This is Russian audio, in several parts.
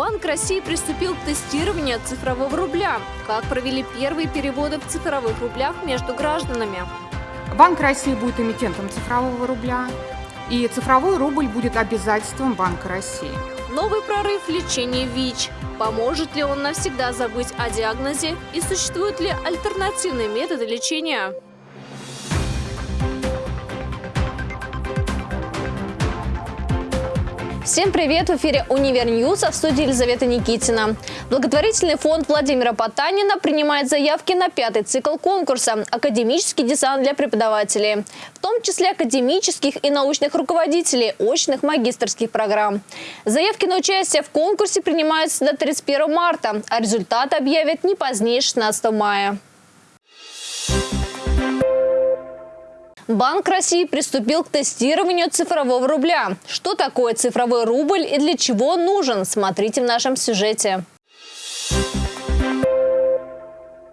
Банк России приступил к тестированию цифрового рубля. Как провели первые переводы в цифровых рублях между гражданами? Банк России будет эмитентом цифрового рубля, и цифровой рубль будет обязательством Банка России. Новый прорыв в лечении ВИЧ. Поможет ли он навсегда забыть о диагнозе и существуют ли альтернативные методы лечения? Всем привет! В эфире «Универ News», а в студии Елизавета Никитина. Благотворительный фонд Владимира Потанина принимает заявки на пятый цикл конкурса «Академический десант для преподавателей», в том числе академических и научных руководителей очных магистрских программ. Заявки на участие в конкурсе принимаются до 31 марта, а результаты объявят не позднее 16 мая. Банк России приступил к тестированию цифрового рубля. Что такое цифровой рубль и для чего нужен, смотрите в нашем сюжете.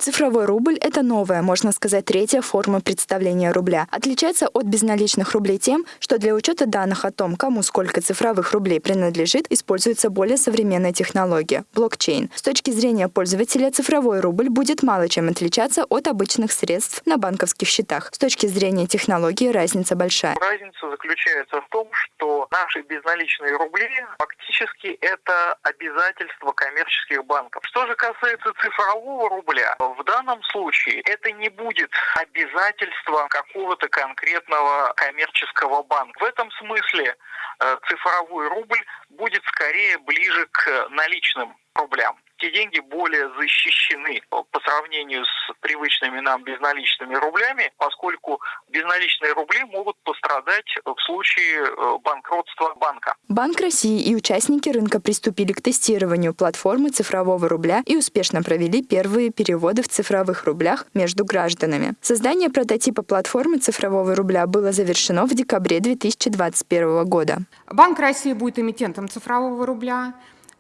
Цифровой рубль – это новая, можно сказать, третья форма представления рубля. Отличается от безналичных рублей тем, что для учета данных о том, кому сколько цифровых рублей принадлежит, используется более современная технология – блокчейн. С точки зрения пользователя, цифровой рубль будет мало чем отличаться от обычных средств на банковских счетах. С точки зрения технологии разница большая. Разница заключается в том, что наши безналичные рубли фактически это обязательство коммерческих банков. Что же касается цифрового рубля, в данном случае это не будет обязательством какого-то конкретного коммерческого банка. В этом смысле э, цифровой рубль будет скорее ближе к наличным рублям те деньги более защищены по сравнению с привычными нам безналичными рублями, поскольку безналичные рубли могут пострадать в случае э, банкротства банка. Банк России и участники рынка приступили к тестированию платформы цифрового рубля и успешно провели первые переводы в цифровых рублях между гражданами. Создание прототипа платформы цифрового рубля было завершено в декабре 2021 года. Банк России будет эмитентом цифрового рубля.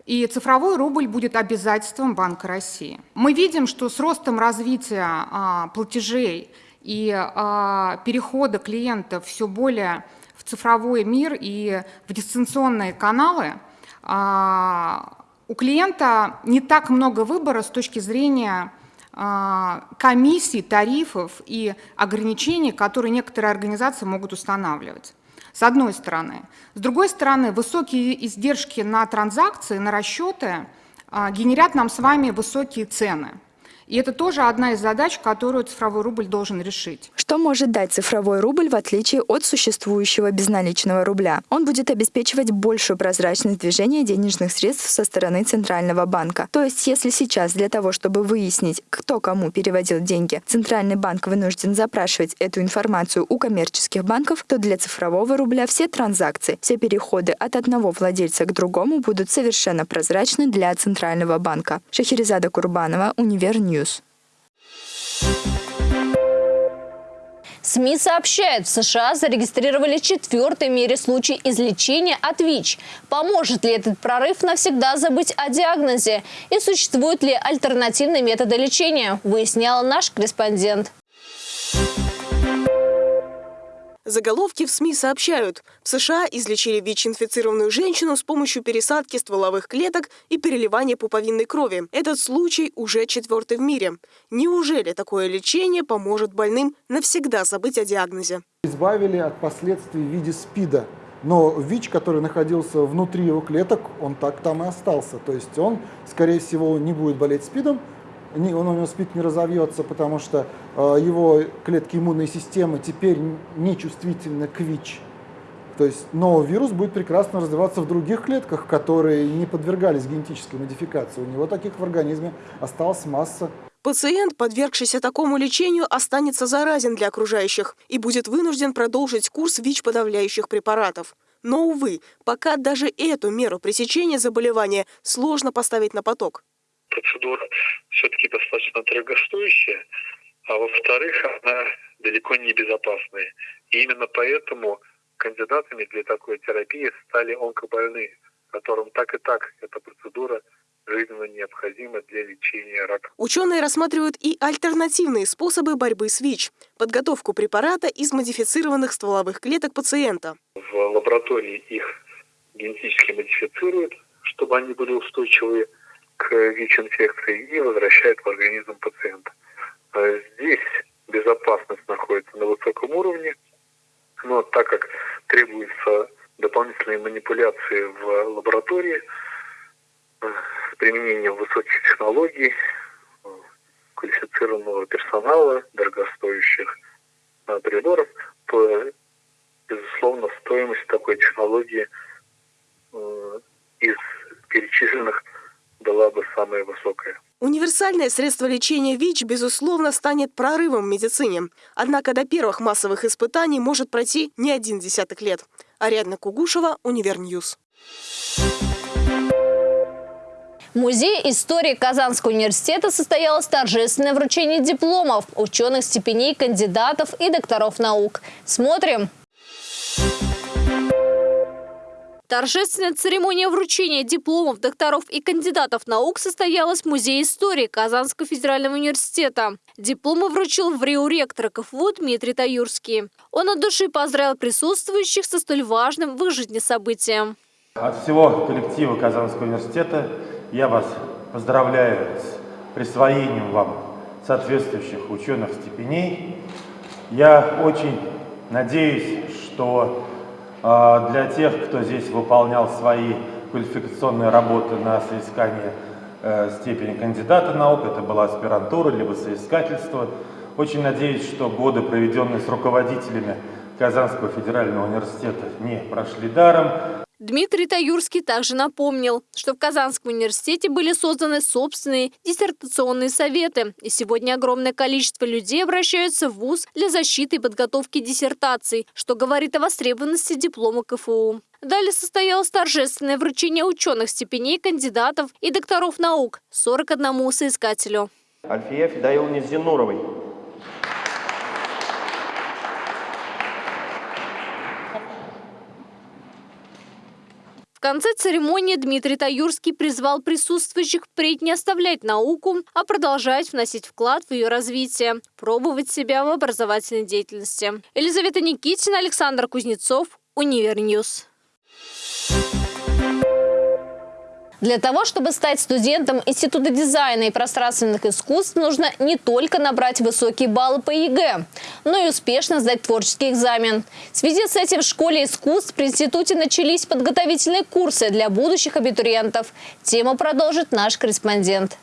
И цифровой рубль будет обязательством Банка России. Мы видим, что с ростом развития а, платежей и а, перехода клиентов все более в цифровой мир и в дистанционные каналы, а, у клиента не так много выбора с точки зрения а, комиссий, тарифов и ограничений, которые некоторые организации могут устанавливать с одной стороны. С другой стороны, высокие издержки на транзакции, на расчеты а, генерят нам с вами высокие цены. И это тоже одна из задач, которую цифровой рубль должен решить. Что может дать цифровой рубль в отличие от существующего безналичного рубля? Он будет обеспечивать большую прозрачность движения денежных средств со стороны Центрального банка. То есть, если сейчас для того, чтобы выяснить, кто кому переводил деньги, Центральный банк вынужден запрашивать эту информацию у коммерческих банков, то для цифрового рубля все транзакции, все переходы от одного владельца к другому будут совершенно прозрачны для Центрального банка. Шахерезада Курбанова, Универ News. СМИ сообщают, в США зарегистрировали четвертый в мире случай излечения от ВИЧ. Поможет ли этот прорыв навсегда забыть о диагнозе? И существуют ли альтернативные методы лечения? Выясняла наш корреспондент. Заголовки в СМИ сообщают, в США излечили ВИЧ-инфицированную женщину с помощью пересадки стволовых клеток и переливания пуповинной крови. Этот случай уже четвертый в мире. Неужели такое лечение поможет больным навсегда забыть о диагнозе? Избавили от последствий в виде СПИДа. Но ВИЧ, который находился внутри его клеток, он так там и остался. То есть он, скорее всего, не будет болеть СПИДом, он у него СПИД не разовьется, потому что э, его клетки иммунной системы теперь не чувствительны к ВИЧ. То есть, но вирус будет прекрасно развиваться в других клетках, которые не подвергались генетической модификации. У него таких в организме осталась масса. Пациент, подвергшийся такому лечению, останется заразен для окружающих и будет вынужден продолжить курс ВИЧ-подавляющих препаратов. Но, увы, пока даже эту меру пресечения заболевания сложно поставить на поток процедура все-таки достаточно дорогостоящая, а во-вторых, она далеко не безопасная. И именно поэтому кандидатами для такой терапии стали онкобольные, которым так и так эта процедура жизненно необходима для лечения рака. Ученые рассматривают и альтернативные способы борьбы с ВИЧ – подготовку препарата из модифицированных стволовых клеток пациента. В лаборатории их генетически модифицируют, чтобы они были устойчивы к ВИЧ-инфекции и возвращают в организм пациента. А здесь безопасность находится на высоком уровне, но так как требуются дополнительные манипуляции в лаборатории э, с применением высоких технологий, э, квалифицированного персонала, дорогостоящих э, приборов, то, безусловно, стоимость такой технологии из перечисленных была бы самая высокая. Универсальное средство лечения ВИЧ, безусловно, станет прорывом в медицине. Однако до первых массовых испытаний может пройти не один десяток лет. Ариадна Кугушева, Univer News. В Музее истории Казанского университета состоялось торжественное вручение дипломов ученых степеней кандидатов и докторов наук. Смотрим! Торжественная церемония вручения дипломов докторов и кандидатов наук состоялась в Музее истории Казанского федерального университета. Дипломы вручил врио ректора КФУ Дмитрий Таюрский. Он от души поздравил присутствующих со столь важным в их жизни событием. От всего коллектива Казанского университета я вас поздравляю с присвоением вам соответствующих ученых степеней. Я очень надеюсь, что для тех, кто здесь выполнял свои квалификационные работы на соискание э, степени кандидата наук, это была аспирантура, либо соискательство. Очень надеюсь, что годы, проведенные с руководителями Казанского федерального университета, не прошли даром. Дмитрий Таюрский также напомнил, что в Казанском университете были созданы собственные диссертационные советы, и сегодня огромное количество людей обращаются в ВУЗ для защиты и подготовки диссертаций, что говорит о востребованности диплома КФУ. Далее состоялось торжественное вручение ученых степеней кандидатов и докторов наук 41 соискателю. Альфия Федоиловне Зинуровой, В конце церемонии Дмитрий Таюрский призвал присутствующих впредь не оставлять науку, а продолжать вносить вклад в ее развитие, пробовать себя в образовательной деятельности. Елизавета Никитина, Александр Кузнецов, Univer News. Для того, чтобы стать студентом Института дизайна и пространственных искусств, нужно не только набрать высокие баллы по ЕГЭ, но и успешно сдать творческий экзамен. В связи с этим в школе искусств при институте начались подготовительные курсы для будущих абитуриентов. Тему продолжит наш корреспондент.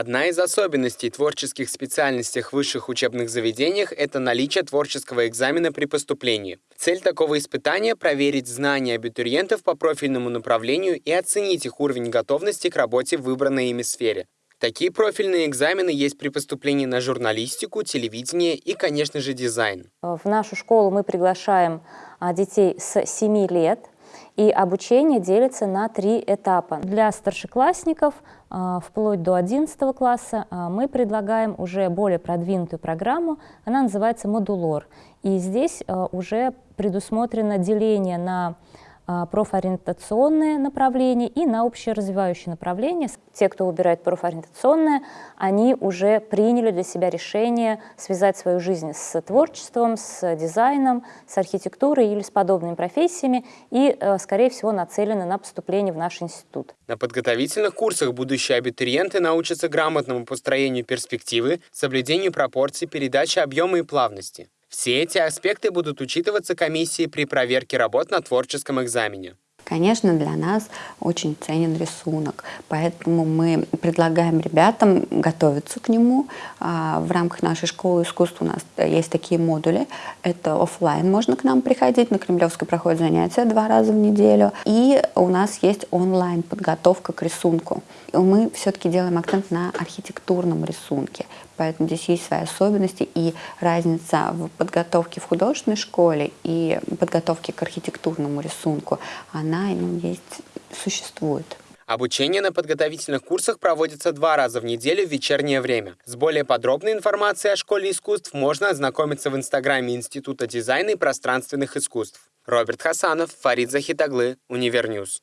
Одна из особенностей творческих специальностей в высших учебных заведениях – это наличие творческого экзамена при поступлении. Цель такого испытания – проверить знания абитуриентов по профильному направлению и оценить их уровень готовности к работе в выбранной ими сфере. Такие профильные экзамены есть при поступлении на журналистику, телевидение и, конечно же, дизайн. В нашу школу мы приглашаем а, детей с 7 лет – и обучение делится на три этапа. Для старшеклассников а, вплоть до 11 класса а, мы предлагаем уже более продвинутую программу, она называется «Модулор». И здесь а, уже предусмотрено деление на профориентационное направление и на общеразвивающее направление. Те, кто выбирает профориентационное, они уже приняли для себя решение связать свою жизнь с творчеством, с дизайном, с архитектурой или с подобными профессиями и, э, скорее всего, нацелены на поступление в наш институт. На подготовительных курсах будущие абитуриенты научатся грамотному построению перспективы, соблюдению пропорций, передаче объема и плавности. Все эти аспекты будут учитываться комиссией при проверке работ на творческом экзамене. Конечно, для нас очень ценен рисунок, поэтому мы предлагаем ребятам готовиться к нему. А, в рамках нашей школы искусств у нас есть такие модули. Это офлайн, можно к нам приходить, на Кремлевской проходят занятия два раза в неделю. И у нас есть онлайн подготовка к рисунку. Мы все-таки делаем акцент на архитектурном рисунке, поэтому здесь есть свои особенности и разница в подготовке в художественной школе и подготовке к архитектурному рисунку, она ну, есть, существует. Обучение на подготовительных курсах проводится два раза в неделю в вечернее время. С более подробной информацией о Школе искусств можно ознакомиться в Инстаграме Института дизайна и пространственных искусств. Роберт Хасанов, Фарид Захитаглы, Univer News.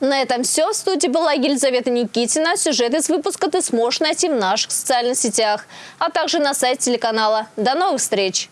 На этом все. В студии была Елизавета Никитина. Сюжет из выпуска ты сможешь найти в наших социальных сетях, а также на сайте телеканала. До новых встреч!